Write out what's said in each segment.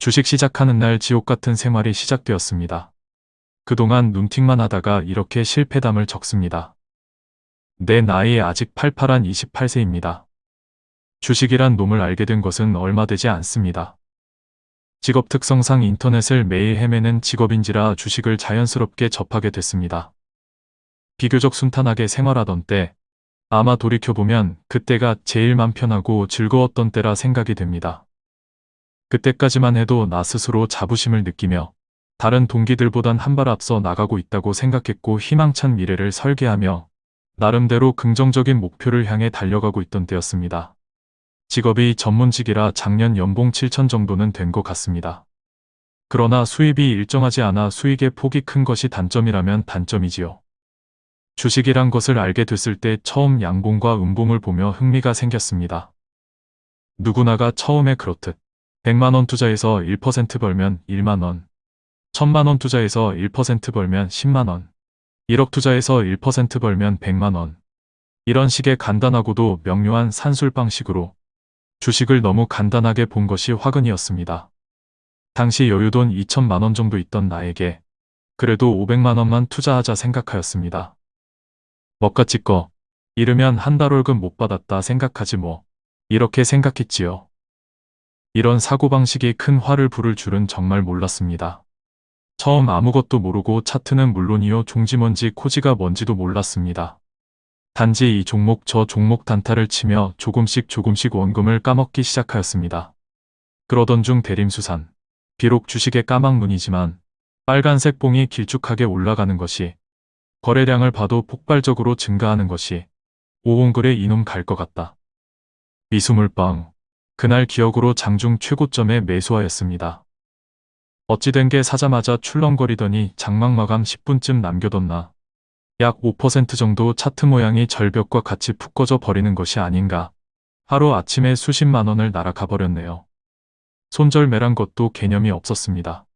주식 시작하는 날 지옥 같은 생활이 시작되었습니다. 그동안 눈팅만 하다가 이렇게 실패담을 적습니다. 내 나이 아직 팔팔한 28세입니다. 주식이란 놈을 알게 된 것은 얼마 되지 않습니다. 직업 특성상 인터넷을 매일 헤매는 직업인지라 주식을 자연스럽게 접하게 됐습니다. 비교적 순탄하게 생활하던 때 아마 돌이켜보면 그때가 제일 맘 편하고 즐거웠던 때라 생각이 됩니다. 그때까지만 해도 나 스스로 자부심을 느끼며 다른 동기들보단 한 발 앞서 나가고 있다고 생각했고 희망찬 미래를 설계하며 나름대로 긍정적인 목표를 향해 달려가고 있던 때였습니다. 직업이 전문직이라 작년 연봉 7천 정도는 된 것 같습니다. 그러나 수입이 일정하지 않아 수익의 폭이 큰 것이 단점이라면 단점이지요. 주식이란 것을 알게 됐을 때 처음 양봉과 음봉을 보며 흥미가 생겼습니다. 누구나가 처음에 그렇듯 100만원 투자해서 1% 벌면 1만원, 1000만원 투자해서 1% 벌면 10만원, 1억 투자해서 1% 벌면 100만원. 이런 식의 간단하고도 명료한 산술 방식으로 주식을 너무 간단하게 본 것이 화근이었습니다. 당시 여유돈 2천만원 정도 있던 나에게 그래도 500만원만 투자하자 생각하였습니다. 먹가지 거 이르면 한 달 월급 못 받았다 생각하지 뭐 이렇게 생각했지요. 이런 사고방식이 큰 화를 부를 줄은 정말 몰랐습니다. 처음 아무것도 모르고 차트는 물론이요 종지 뭔지 코지가 뭔지도 몰랐습니다. 단지 이 종목 저 종목 단타를 치며 조금씩 조금씩 원금을 까먹기 시작하였습니다. 그러던 중 대림수산. 비록 주식의 까막눈이지만 빨간색 봉이 길쭉하게 올라가는 것이 거래량을 봐도 폭발적으로 증가하는 것이 오온글에 이놈 갈 것 같다. 미수물빵. 그날 기억으로 장중 최고점에 매수하였습니다. 어찌된 게 사자마자 출렁거리더니 장막 마감 10분쯤 남겨뒀나. 약 5% 정도 차트 모양이 절벽과 같이 푹 꺼져 버리는 것이 아닌가. 하루 아침에 수십만 원을 날아가 버렸네요. 손절매란 것도 개념이 없었습니다.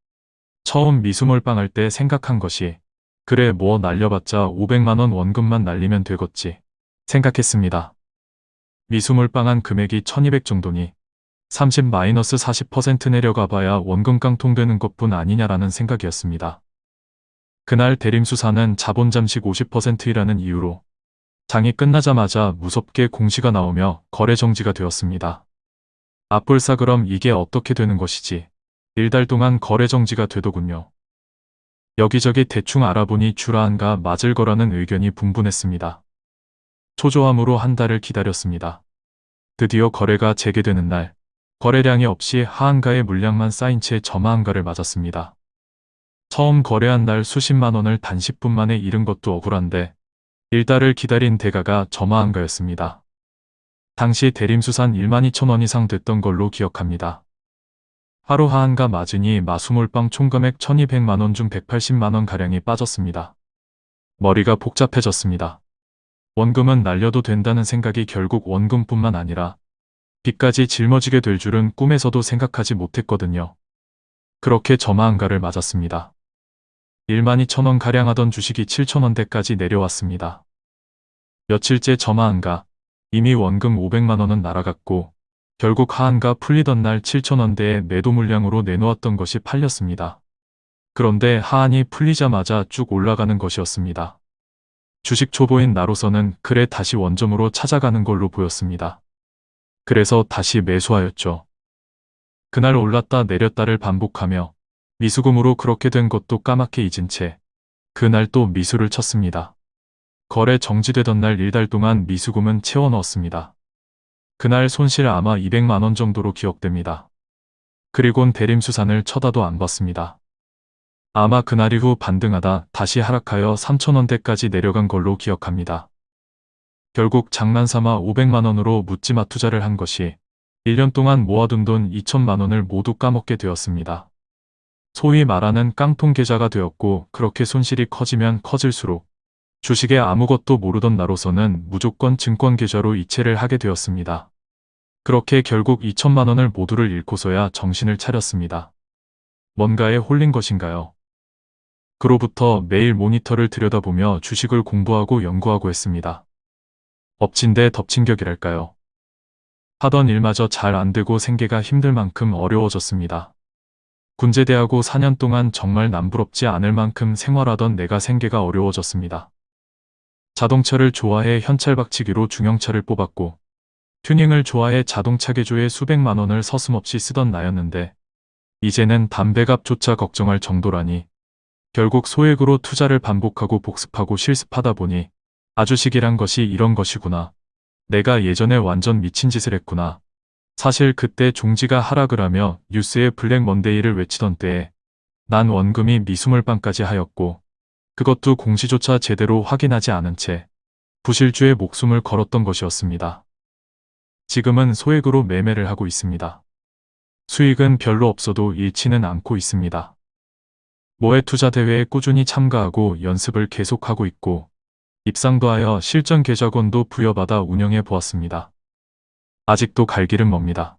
처음 미수몰빵 할 때 생각한 것이 그래 뭐 날려봤자 500만원 원금만 날리면 되겠지 생각했습니다. 미수물빵한 금액이 1200 정도니 30-40% 내려가 봐야 원금 깡통되는 것뿐 아니냐라는 생각이었습니다. 그날 대림수사는 자본 잠식 50%이라는 이유로 장이 끝나자마자 무섭게 공시가 나오며 거래 정지가 되었습니다. 앞불사 그럼 이게 어떻게 되는 것이지? 일달 동안 거래 정지가 되더군요. 여기저기 대충 알아보니 주라한가 맞을 거라는 의견이 분분했습니다. 초조함으로 한 달을 기다렸습니다. 드디어 거래가 재개되는 날, 거래량이 없이 하한가의 물량만 쌓인 채 저마한가를 맞았습니다. 처음 거래한 날 수십만 원을 단 10분 만에 잃은 것도 억울한데 일달을 기다린 대가가 저마한가였습니다. 당시 대림수산 1만 2천 원 이상 됐던 걸로 기억합니다. 하루 하한가 맞으니 마수몰빵 총금액 1200만원 중 180만원 가량이 빠졌습니다. 머리가 복잡해졌습니다. 원금은 날려도 된다는 생각이 결국 원금뿐만 아니라 빚까지 짊어지게 될 줄은 꿈에서도 생각하지 못했거든요. 그렇게 저마한가를 맞았습니다. 1만 2천원 가량 하던 주식이 7천원대까지 내려왔습니다. 며칠째 저마한가, 이미 원금 500만원은 날아갔고 결국 하한가 풀리던 날 7천원대의 매도 물량으로 내놓았던 것이 팔렸습니다. 그런데 하한이 풀리자마자 쭉 올라가는 것이었습니다. 주식 초보인 나로서는 그래 다시 원점으로 찾아가는 걸로 보였습니다. 그래서 다시 매수하였죠. 그날 올랐다 내렸다를 반복하며 미수금으로 그렇게 된 것도 까맣게 잊은 채 그날 또 미수를 쳤습니다. 거래 정지되던 날 일달 동안 미수금은 채워 넣었습니다. 그날 손실 아마 200만원 정도로 기억됩니다. 그리곤 대림수산을 쳐다도 안 봤습니다. 아마 그날 이후 반등하다 다시 하락하여 3천원대까지 내려간 걸로 기억합니다. 결국 장난삼아 500만원으로 묻지마 투자를 한 것이 1년 동안 모아둔 돈 2천만원을 모두 까먹게 되었습니다. 소위 말하는 깡통 계좌가 되었고 그렇게 손실이 커지면 커질수록 주식에 아무것도 모르던 나로서는 무조건 증권 계좌로 이체를 하게 되었습니다. 그렇게 결국 2천만원을 모두를 잃고서야 정신을 차렸습니다. 뭔가에 홀린 것인가요? 그로부터 매일 모니터를 들여다보며 주식을 공부하고 연구하고 했습니다. 엎친 데 덮친 격이랄까요. 하던 일마저 잘 안되고 생계가 힘들 만큼 어려워졌습니다. 군제대하고 4년 동안 정말 남부럽지 않을 만큼 생활하던 내가 생계가 어려워졌습니다. 자동차를 좋아해 현찰박치기로 중형차를 뽑았고 튜닝을 좋아해 자동차 개조에 수백만 원을 서슴없이 쓰던 나였는데 이제는 담배값조차 걱정할 정도라니 결국 소액으로 투자를 반복하고 복습하고 실습하다 보니 아주식이란 것이 이런 것이구나. 내가 예전에 완전 미친 짓을 했구나. 사실 그때 종지가 하락을 하며 뉴스에 블랙 먼데이를 외치던 때에 난 원금이 미수물방까지 하였고 그것도 공시조차 제대로 확인하지 않은 채 부실주의 목숨을 걸었던 것이었습니다. 지금은 소액으로 매매를 하고 있습니다. 수익은 별로 없어도 잃지는 않고 있습니다. 모해 투자 대회에 꾸준히 참가하고 연습을 계속하고 있고 입상도 하여 실전 계좌권도 부여받아 운영해 보았습니다. 아직도 갈 길은 멉니다.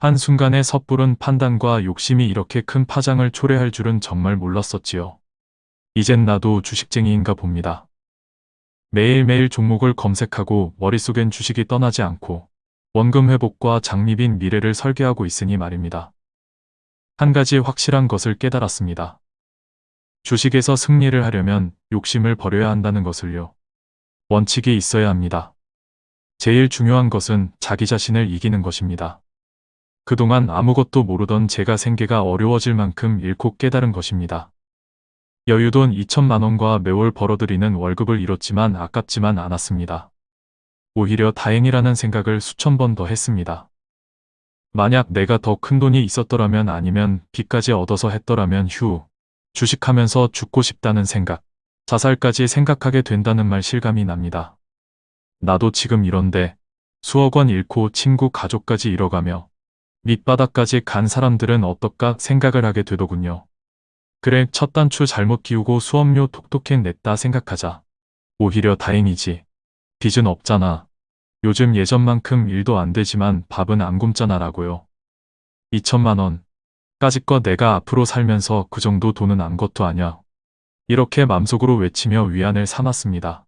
한순간에 섣부른 판단과 욕심이 이렇게 큰 파장을 초래할 줄은 정말 몰랐었지요. 이젠 나도 주식쟁이인가 봅니다. 매일매일 종목을 검색하고 머릿속엔 주식이 떠나지 않고 원금 회복과 장립인 미래를 설계하고 있으니 말입니다. 한 가지 확실한 것을 깨달았습니다. 주식에서 승리를 하려면 욕심을 버려야 한다는 것을요. 원칙이 있어야 합니다. 제일 중요한 것은 자기 자신을 이기는 것입니다. 그동안 아무것도 모르던 제가 생계가 어려워질 만큼 잃고 깨달은 것입니다. 여유돈 2천만 원과 매월 벌어들이는 월급을 잃었지만 아깝지만 않았습니다. 오히려 다행이라는 생각을 수천 번 더 했습니다. 만약 내가 더 큰 돈이 있었더라면 아니면 빚까지 얻어서 했더라면 휴, 주식하면서 죽고 싶다는 생각, 자살까지 생각하게 된다는 말 실감이 납니다. 나도 지금 이런데 수억 원 잃고 친구 가족까지 잃어가며 밑바닥까지 간 사람들은 어떨까 생각을 하게 되더군요. 그래 첫 단추 잘못 끼우고 수업료 톡톡히 냈다 생각하자. 오히려 다행이지. 빚은 없잖아. 요즘 예전만큼 일도 안 되지만 밥은 안 굶잖아 라고요. 2천만 원. 까짓거 내가 앞으로 살면서 그 정도 돈은 안 것도 아냐. 이렇게 맘속으로 외치며 위안을 삼았습니다.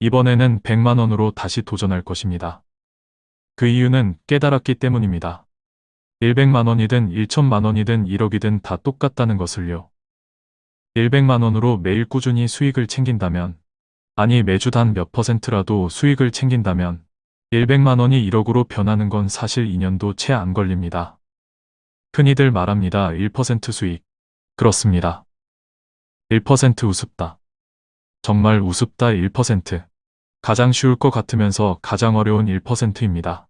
이번에는 100만 원으로 다시 도전할 것입니다. 그 이유는 깨달았기 때문입니다. 100만 원이든 1천만 원이든 1억이든 다 똑같다는 것을요. 100만 원으로 매일 꾸준히 수익을 챙긴다면 아니 매주 단 몇 퍼센트라도 수익을 챙긴다면 100만 원이 1억으로 변하는 건 사실 2년도 채 안 걸립니다. 흔히들 말합니다. 1% 수익. 그렇습니다. 1% 우습다. 정말 우습다 1%. 가장 쉬울 것 같으면서 가장 어려운 1%입니다.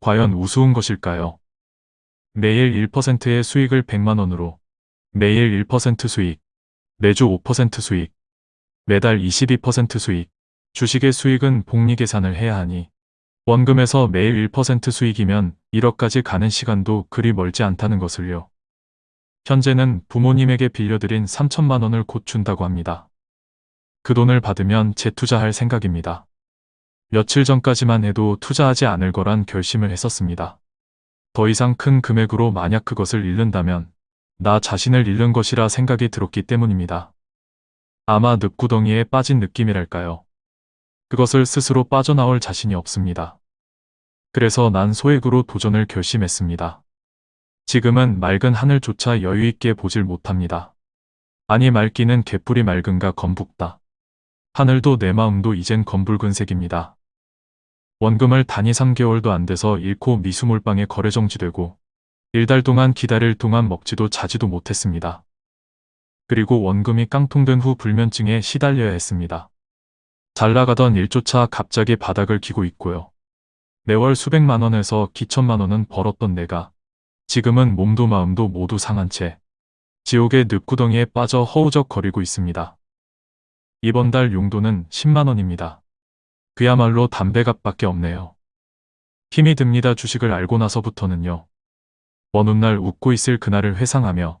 과연 우스운 것일까요? 매일 1%의 수익을 100만원으로, 매일 1% 수익, 매주 5% 수익, 매달 22% 수익, 주식의 수익은 복리 계산을 해야 하니 원금에서 매일 1% 수익이면 1억까지 가는 시간도 그리 멀지 않다는 것을요. 현재는 부모님에게 빌려드린 3천만 원을 곧 준다고 합니다. 그 돈을 받으면 재투자할 생각입니다. 며칠 전까지만 해도 투자하지 않을 거란 결심을 했었습니다. 더 이상 큰 금액으로 만약 그것을 잃는다면 나 자신을 잃는 것이라 생각이 들었기 때문입니다. 아마 늪구덩이에 빠진 느낌이랄까요. 그것을 스스로 빠져나올 자신이 없습니다. 그래서 난 소액으로 도전을 결심했습니다. 지금은 맑은 하늘조차 여유있게 보질 못합니다. 아니 맑기는 개뿔이 맑은가 검붉다. 하늘도 내 마음도 이젠 검붉은색입니다. 원금을 단위 3개월도 안 돼서 잃고 미수몰빵에 거래 정지되고 일달 동안 기다릴 동안 먹지도 자지도 못했습니다. 그리고 원금이 깡통된 후 불면증에 시달려야 했습니다. 잘 나가던 일조차 갑자기 바닥을 기고 있고요. 매월 수백만 원에서 기천만 원은 벌었던 내가 지금은 몸도 마음도 모두 상한 채 지옥의 늪구덩이에 빠져 허우적거리고 있습니다. 이번 달 용도는 10만 원입니다. 그야말로 담배값밖에 없네요. 힘이 듭니다. 주식을 알고 나서부터는요. 어느 날 웃고 있을 그날을 회상하며